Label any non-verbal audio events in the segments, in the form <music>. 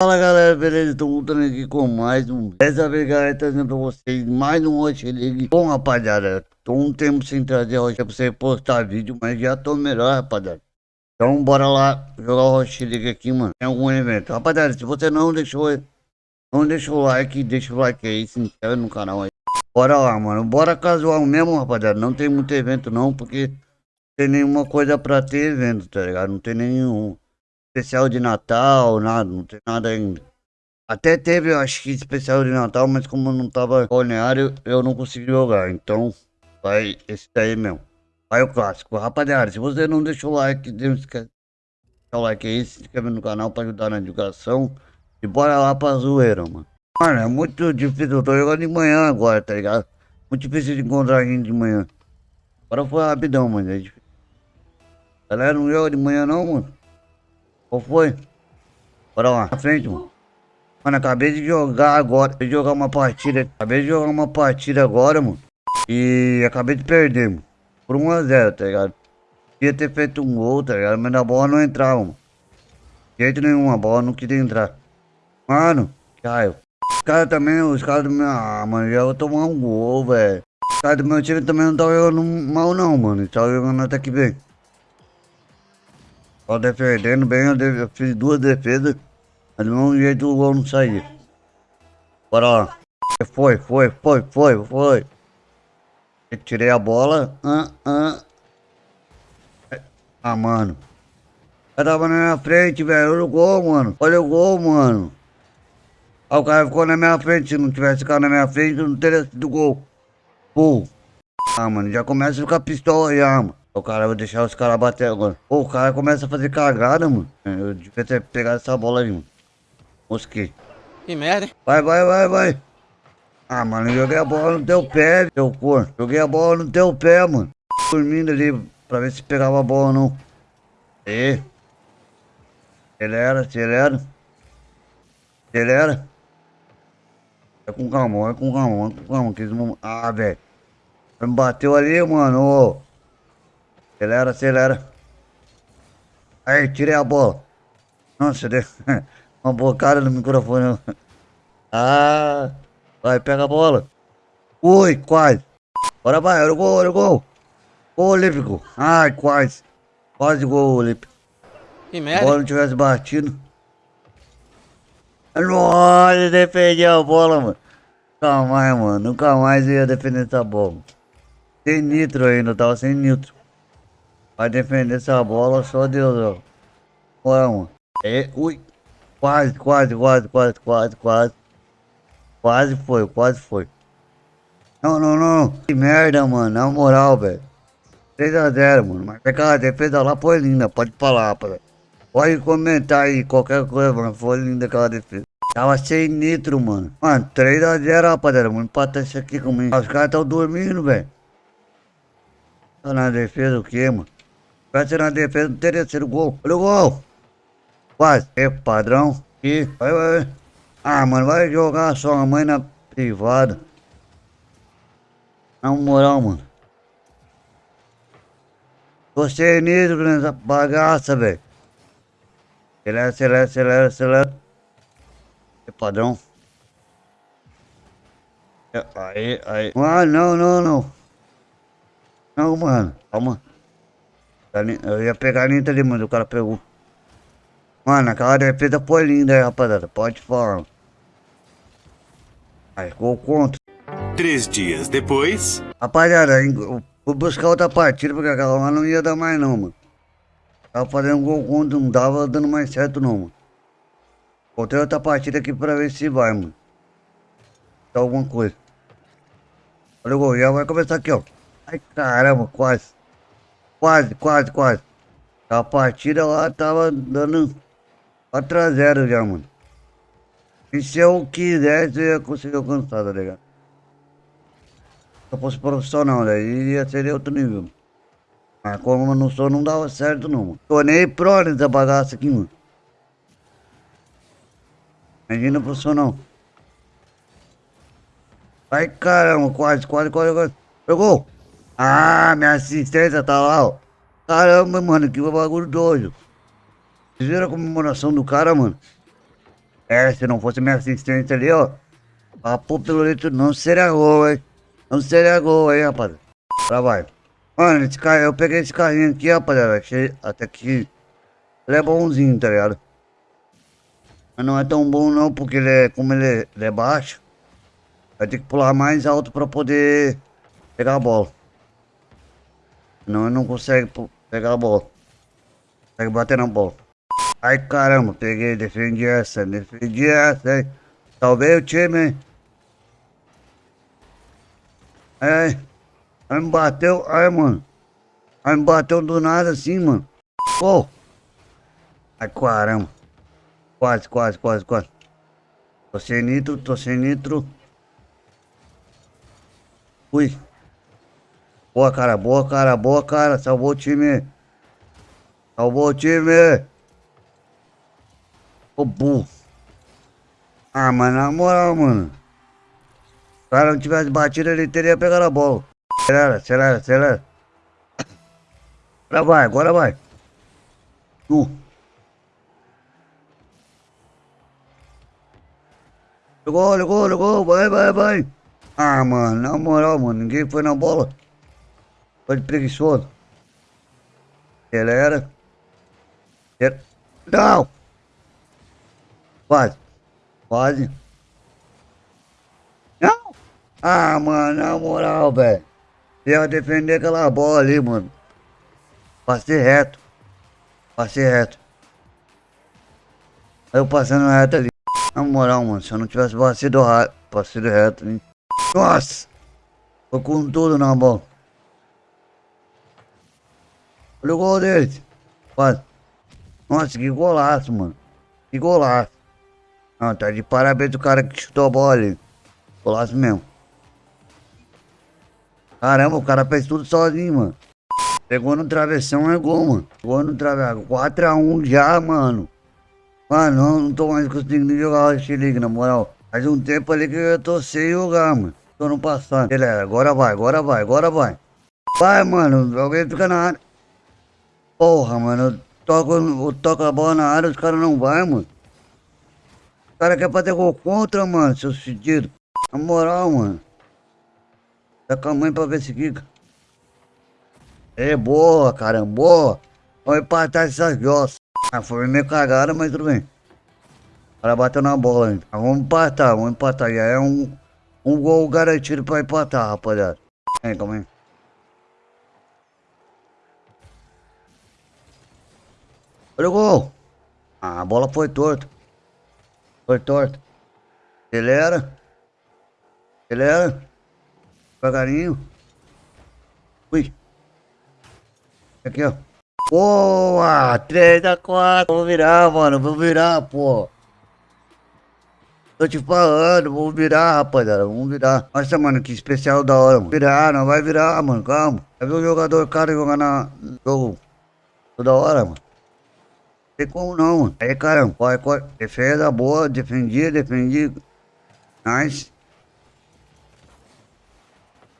Fala galera, beleza? Estou voltando aqui com mais um. Dessa vez, galera, trazendo pra vocês mais um Hot League. Bom, rapaziada, tô um tempo sem trazer Hot pra você postar vídeo, mas já tô melhor, rapaziada. Então, bora lá jogar o League aqui, mano. Tem algum evento. Rapaziada, se você não deixou, não deixou o like, deixa o like aí, se inscreve no canal aí. Bora lá, mano. Bora casual mesmo, rapaziada. Não tem muito evento, não, porque tem nenhuma coisa pra ter evento, tá ligado? Não tem nenhum especial de Natal, nada, não tem nada ainda. Até teve, acho que especial de Natal, mas como não tava balneário, eu não consegui jogar. Então, vai esse daí mesmo. Vai o clássico. Rapaziada, se você não deixou o like, deixa o like aí, se inscreve no canal pra ajudar na divulgação. E bora lá pra zoeira, mano. Mano, é muito difícil, eu tô jogando de manhã agora, tá ligado? Muito difícil de encontrar gente de manhã. Agora foi rapidão, mano, é. Galera, não joga de manhã não, mano. Qual foi? Bora lá, na frente, mano. Mano, acabei de jogar agora. Acabei de jogar uma partida. Acabei de jogar uma partida agora, mano. E acabei de perder, mano. Por 1x0, tá ligado? Queria ter feito um gol, tá ligado? Mas a bola não entrava, mano. De jeito nenhum, a bola não queria entrar. Mano, caiu. Os caras também, os caras do meu. Ah, mano, já vou tomar um gol, velho. Os caras do meu time também não estão jogando mal, não, mano. Estão jogando até que bem. Só defendendo bem, eu, fiz duas defesas, mas do mesmo jeito o gol não saiu. Bora lá. Foi, foi, foi, foi, foi. Eu tirei a bola. Ah, ah. ah mano. Eu tava na minha frente, velho. Olha o gol, mano. Olha o gol, mano. Ah, o cara ficou na minha frente. Se não tivesse ficado na minha frente, não teria sido gol. Pô. Ah, mano, já começa a ficar pistola já, mano. O cara, vou deixar os caras bater agora. Pô, o cara começa a fazer cagada, mano. Eu devia ter pegado essa bola aí, mano. Mosquei. Que merda, hein? Vai, vai, vai, vai. Ah, mano, joguei a bola no teu pé, teu cor. Joguei a bola no teu pé, mano. Dormindo ali pra ver se pegava a bola ou não. E. Acelera, acelera. Acelera. É com calma, é com calma, é com calma. Que eles Ah, velho. Me bateu ali, mano. Ô. Acelera, acelera. Aí, tirei a bola. Nossa, deu <laughs> uma bocada no microfone. Ah, vai, pega a bola. Ui, quase. Bora, vai, olha o gol, olha o gol. Gol olímpico. Ai, quase. Quase gol olímpico. Que merda. Se a bola não tivesse batido. Nossa, defendeu a bola, mano. Nunca mais, mano. Nunca mais ia defender essa bola. Sem nitro ainda, tava sem nitro. Vai defender essa bola, só Deus, ó. Bora, mano. É, ui. Quase, quase, quase, quase, quase, quase. Quase foi, quase foi. Não, não, não. Que merda, mano. Na moral, velho. 3x0, mano. Mas aquela defesa lá foi linda. Pode falar, rapaz. Pode comentar aí qualquer coisa, mano. Foi linda aquela defesa. Tava sem nitro, mano. Mano, 3x0, rapaziada. Vamos empatar isso aqui comigo. Os caras estão dormindo, velho. Tá na defesa o quê, mano? Vai ser na defesa, não teria sido gol. Olha o gol. Quase. É padrão. E vai, vai. Ah, mano, vai jogar sua mãe na privada. Na moral, mano. Você é nisso nessa bagaça, velho. Acelera, acelera, acelera, acelera. É padrão. É, aí, aí. Ah, não, não, não. Não, mano. Calma. Eu ia pegar a linha ali, mas o cara pegou. Mano, aquela defesa foi linda aí, rapaziada. Pode falar. Aí, gol contra. Três dias depois. Rapaziada, eu fui buscar outra partida, porque aquela lá não ia dar mais não, mano. Tava fazendo gol contra, não tava dando mais certo não, mano. Botei outra partida aqui pra ver se vai, mano. Tá alguma coisa. Olha o gol, já vai começar aqui, ó. Ai, caramba, quase. Quase, quase, quase. A partida lá tava dando 4x0 já, mano. E se eu quisesse, eu ia conseguir alcançar, tá ligado? Se eu fosse profissional, daí ia ser outro nível. Mas como eu não sou, não dava certo não, mano. Tô nem pro nessa bagaça aqui, mano. Imagina profissional. Ai, caramba, quase, quase, quase, quase. Pegou! Ah, minha assistência tá lá, ó. Caramba, mano, que bagulho doido. Vocês viram a comemoração do cara, mano? É, se não fosse minha assistente ali, ó. Papo pelo leito não seria gol, hein? Não seria gol, hein. Agora vai. Mano, esse carro, eu peguei esse carrinho aqui, rapaziada. Achei até que ele é bonzinho, tá ligado? Mas não é tão bom não, porque ele é, como ele é, ele é baixo, vai ter que pular mais alto pra poder pegar a bola. Senão ele não consegue pegar a bola. Consegue bater na bola. Ai caramba, peguei, defendi essa, defendi essa, hein? Salvei o time, hein? Aí me bateu, ai mano. Aí me bateu do nada assim, mano. Pô! Ai caramba. Quase, quase, quase, quase. Tô sem nitro, tô sem nitro. Fui. Boa, cara, boa, cara, boa, cara. Salvou o time. Salvou o time. Ô, burro. Ah, mas na moral, mano. Se o cara não tivesse batido, ele teria pegado a bola. Acelera, acelera, acelera. Agora vai, agora vai. Tu. Ligou, ligou, ligou, vai, vai, vai. Ah, mano, na moral, mano, ninguém foi na bola. Foi de preguiçoso. Acelera. Não! Quase. Quase. Não! Ah, mano, na moral, velho. Eu defender aquela bola ali, mano. Passei reto. Passei reto. Aí eu passando reto ali. Na moral, mano, se eu não tivesse batido, batido reto, hein? Nossa! Tô com tudo na bola. Olha o gol deles. Quase. Nossa, que golaço, mano. Que golaço. Não, tá de parabéns o cara que chutou a bola ali. Golaço mesmo. Caramba, o cara fez tudo sozinho, mano. Pegou no travessão, é gol, mano. Pegou no travessão. 4x1 já, mano. Mano, não, não tô mais conseguindo jogar o X-League, na moral. Faz um tempo ali que eu tô sem jogar, mano. Tô no passado. Beleza, agora vai, agora vai, agora vai. Vai, mano. Alguém fica na área. Porra, mano. Eu toco, a bola na área, os caras não vai, mano. O cara quer fazer gol contra, mano, seus fedidos. Na moral, mano. Tá com a mãe pra ver se fica. É boa, caramba, boa. Vamos empatar essas jossas. Ah, foi meio cagada, mas tudo bem. O cara bateu na bola, hein? Ah, vamos empatar, vamos empatar. Já é um, um gol garantido pra empatar, rapaziada. Vem, calma aí. Olha o gol. Ah, a bola foi torta. Foi torta. Acelera. Acelera. Devagarinho. Ui. Aqui, ó. Boa! 3 a 4. Vou virar, mano. Vou virar, pô. Tô te falando, vou virar, rapaziada. Vamos virar. Nossa, mano, que especial da hora, mano. Virar, não vai virar, mano. Calma. Já viu o jogador, cara, jogar na jogo toda hora, mano. Tem como não. Aí, caramba. Corre, corre. Defesa boa. Defendi, defendi. Nice.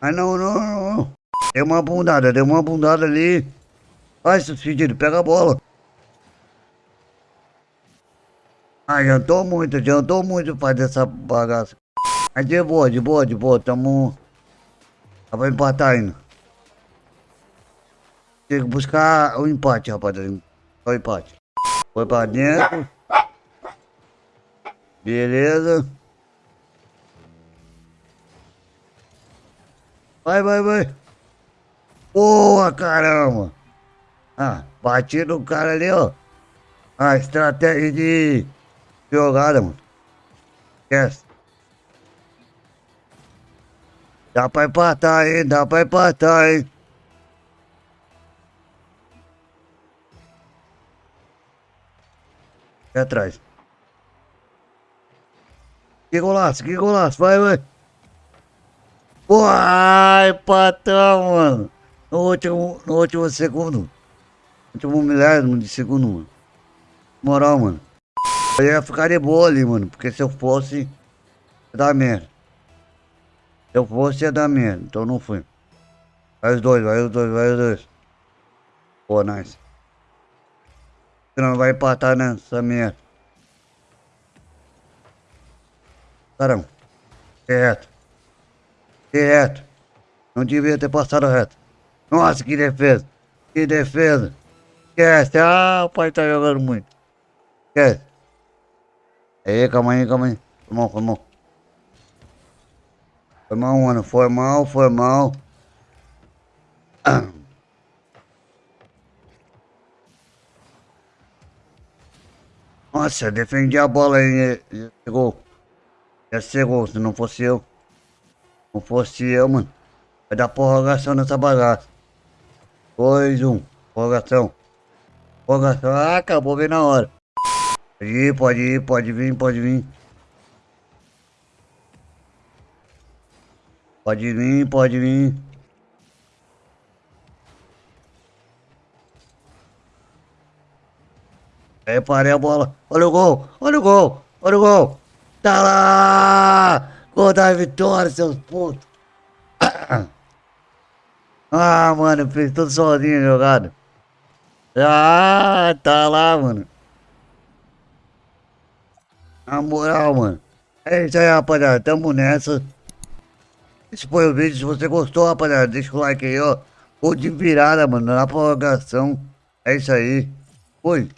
Ai, não, não, não. Deu uma bundada, deu uma bundada ali. Vai, seu filho, pega a bola. Ah, adiantou muito, adiantou muito fazer essa bagaça. Mas de boa, de boa, de boa, tamo... Dá pra empatar ainda. Tem que buscar o empate, rapaziada. Só o empate. Foi pra dentro. Beleza. Vai, vai, vai. Boa, caramba. Ah, bati no cara ali, ó. A estratégia de jogada, mano. Esquece. Dá pra empatar, hein? Dá pra empatar, hein? Aqui atrás. Que golaço, que golaço. Vai, vai. Uai, empatão, mano. No último, no último segundo. Último milésimo de segundo, mano. Moral, mano. Eu ia ficar de boa ali, mano. Porque se eu fosse, ia dar merda. Se eu fosse, ia dar merda. Então não fui. Vai os dois, vai os dois, vai os dois. Pô, nice. Não vai empatar nessa merda. Caramba. Reto. Reto. Não devia ter passado reto. Nossa, que defesa. Que defesa. Esquece. Ah, o pai tá jogando muito. Esquece. Aí, calma aí, calma aí. Foi mal, foi mal. Foi mal, mano. Foi mal, foi mal. Nossa, defendi a bola aí. Ia ser gol. Ia ser gol se não fosse eu. Não fosse eu, mano. Vai dar prorrogação nessa bagaça. 2, 1. Um. Prorrogação. Prorrogação. Ah, acabou bem na hora. Pode ir, pode ir, pode vir, pode vir. Pode vir, pode vir. Aí parei a bola. Olha o gol, olha o gol, olha o gol. Tá lá! Gol da vitória, seus putos. <coughs> Ah, mano, fez tudo sozinho a jogada. Ah, tá lá, mano. Na moral, mano. É isso aí, rapaziada. Tamo nessa. Esse foi o vídeo. Se você gostou, rapaziada, deixa o like aí, ó. Gol de virada, mano. Na prorrogação. É isso aí. Fui.